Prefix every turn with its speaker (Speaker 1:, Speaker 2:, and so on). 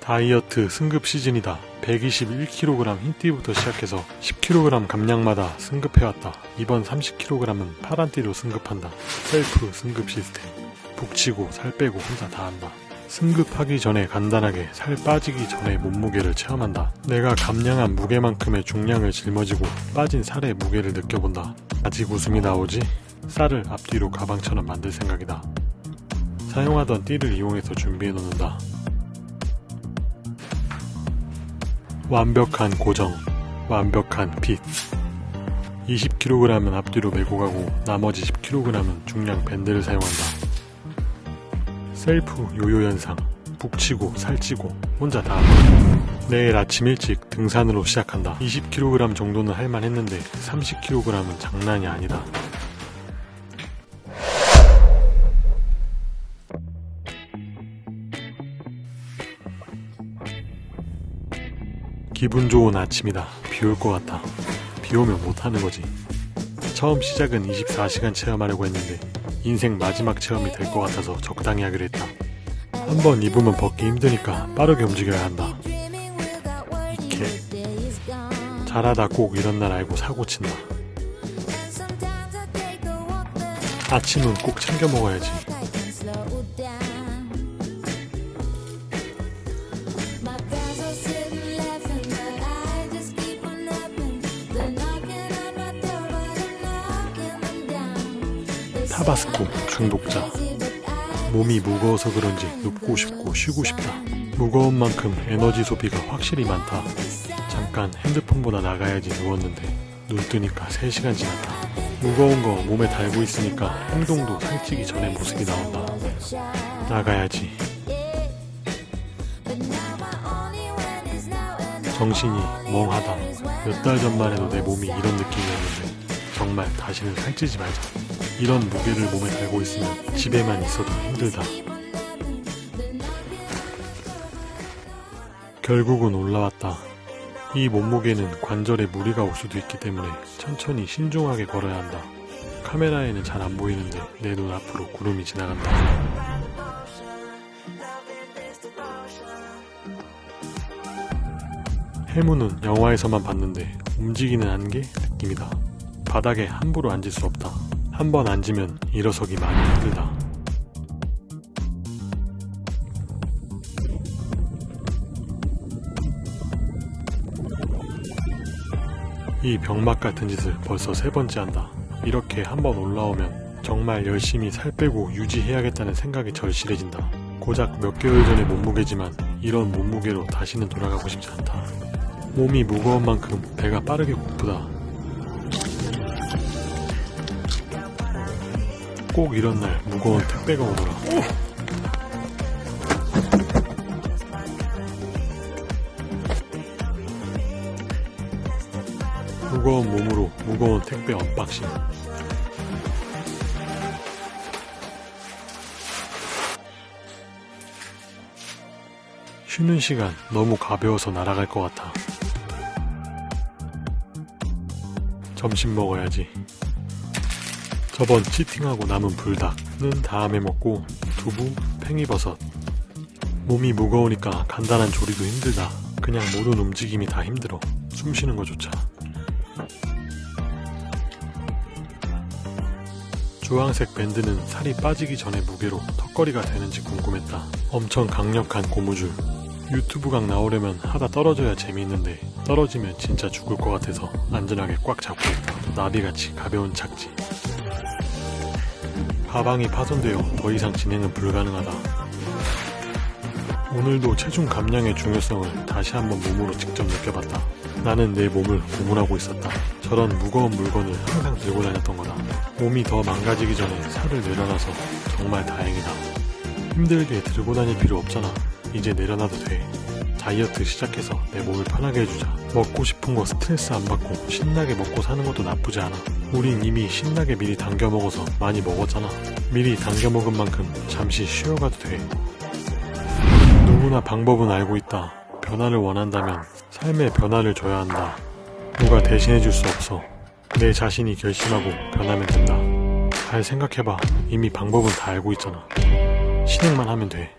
Speaker 1: 다이어트 승급 시즌이다. 121kg 흰띠부터 시작해서 10kg 감량마다 승급해왔다. 이번 30kg은 파란띠로 승급한다. 셀프 승급 시스템. 북치고 살 빼고 혼자 다 한다. 승급하기 전에 간단하게 살 빠지기 전에 몸무게를 체험한다. 내가 감량한 무게만큼의 중량을 짊어지고 빠진 살의 무게를 느껴본다. 아직 웃음이 나오지? 쌀을 앞뒤로 가방처럼 만들 생각이다. 사용하던 띠를 이용해서 준비해 놓는다. 완벽한 고정, 완벽한 핏. 20kg은 앞뒤로 메고 가고 나머지 10kg은 중량 밴드를 사용한다. 셀프 요요 현상, 북치고 살찌고 혼자 다 내일 아침 일찍 등산으로 시작한다. 20kg 정도는 할만했는데 30kg은 장난이 아니다. 기분 좋은 아침이다. 비 올 것 같다. 비 오면 못하는 거지. 처음 시작은 24시간 체험하려고 했는데 인생 마지막 체험이 될 것 같아서 적당히 하기로 했다. 한번 입으면 벗기 힘드니까 빠르게 움직여야 한다. 이케 잘하다 꼭 이런 날 알고 사고 친다. 아침은 꼭 챙겨 먹어야지. 타바스코 중독자. 몸이 무거워서 그런지 눕고 싶고 쉬고 싶다. 무거운 만큼 에너지 소비가 확실히 많다. 잠깐 핸드폰보다 나가야지 누웠는데 눈 뜨니까 3시간 지났다. 무거운 거 몸에 달고 있으니까 행동도 살찌기 전에 모습이 나온다. 나가야지. 정신이 멍하다. 몇 달 전만 해도 내 몸이 이런 느낌이었는데 정말 다시는 살찌지 말자 이런 무게를 몸에 달고 있으면 집에만 있어도 힘들다. 결국은 올라왔다. 이 몸무게는 관절에 무리가 올 수도 있기 때문에 천천히 신중하게 걸어야 한다. 카메라에는 잘 안 보이는데 내 눈 앞으로 구름이 지나간다. 해무는 영화에서만 봤는데 움직이는 안개 느낌이다. 바닥에 함부로 앉을 수 없다. 한 번 앉으면 일어서기 많이 힘들다. 이 병맛 같은 짓을 벌써 세 번째 한다. 이렇게 한번 올라오면 정말 열심히 살 빼고 유지해야겠다는 생각이 절실해진다. 고작 몇 개월 전의 몸무게지만 이런 몸무게로 다시는 돌아가고 싶지 않다. 몸이 무거운 만큼 배가 빠르게 고프다. 꼭 이런 날 무거운 택배가 오더라. 무거운 몸으로 무거운 택배 언박싱. 쉬는 시간 너무 가벼워서 날아갈 것 같아. 점심 먹어야지. 저번 치팅하고 남은 불닭은 다음에 먹고 두부, 팽이버섯. 몸이 무거우니까 간단한 조리도 힘들다. 그냥 모든 움직임이 다 힘들어. 숨 쉬는 거조차. 주황색 밴드는 살이 빠지기 전에 무게로 턱걸이가 되는지 궁금했다. 엄청 강력한 고무줄. 유튜브 각 나오려면 하다 떨어져야 재미있는데 떨어지면 진짜 죽을 것 같아서 안전하게 꽉 잡고 있다. 나비같이 가벼운 착지. 가방이 파손되어 더 이상 진행은 불가능하다. 오늘도 체중 감량의 중요성을 다시 한번 몸으로 직접 느껴봤다. 나는 내 몸을 고문하고 있었다. 저런 무거운 물건을 항상 들고 다녔던 거다. 몸이 더 망가지기 전에 살을 내려놔서 정말 다행이다. 힘들게 들고 다닐 필요 없잖아. 이제 내려놔도 돼. 다이어트 시작해서 내 몸을 편하게 해주자. 먹고 싶은 거 스트레스 안 받고 신나게 먹고 사는 것도 나쁘지 않아. 우린 이미 신나게 미리 당겨 먹어서 많이 먹었잖아. 미리 당겨 먹은 만큼 잠시 쉬어가도 돼. 누구나 방법은 알고 있다. 변화를 원한다면 삶의 변화를 줘야 한다. 누가 대신해줄 수 없어. 내 자신이 결심하고 변하면 된다. 잘 생각해봐. 이미 방법은 다 알고 있잖아. 실행만 하면 돼.